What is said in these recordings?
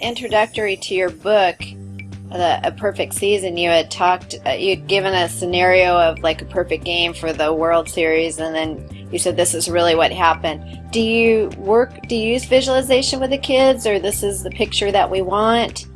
introductory to your book, the, A Perfect Season, you had talked, uh, you'd given a scenario of like a perfect game for the World Series, and then you said this is really what happened. Do you work, do you use visualization with the kids, or this is the picture that we want?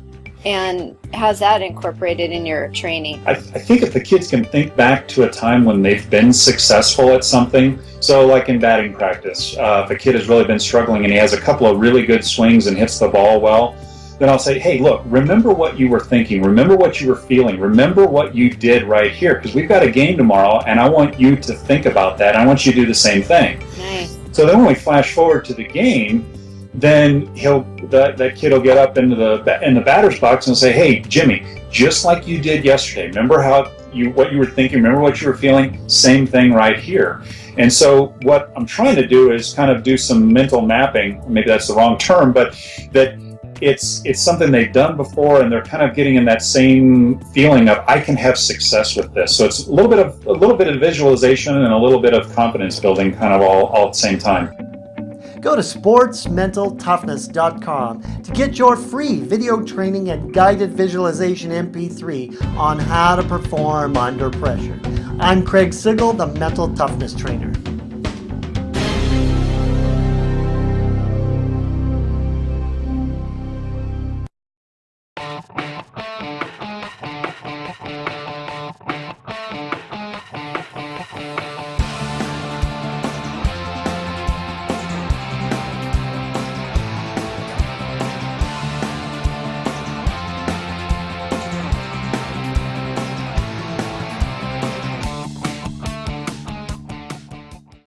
And how's that incorporated in your training? I, I, think if the kids can think back to a time when they've been successful at something, so like in batting practice, uh, if a kid has really been struggling and he has a couple of really good swings and hits the ball well, then I'll say, hey, look, remember what you were thinking, remember what you were feeling, remember what you did right here, because we've got a game tomorrow, and I want you to think about that. I want you to do the same thing. Nice. So then when we flash forward to the game, then he'll that, that kid will get up into the in the batter's box and say, "Hey, Jimmy, just like you did yesterday. Remember how you what you were thinking? Remember what you were feeling? Same thing right here." And so what I'm trying to do is kind of do some mental mapping. Maybe that's the wrong term, but that it's it's something they've done before and they're kind of getting in that same feeling of I can have success with this. So it's a little bit of a little bit of visualization and a little bit of confidence building kind of all, all at the same time. Go to sportsmentaltoughness.com to get your free video training and guided visualization MP3 on how to perform under pressure. I'm Craig Sigl, the Mental Toughness Trainer.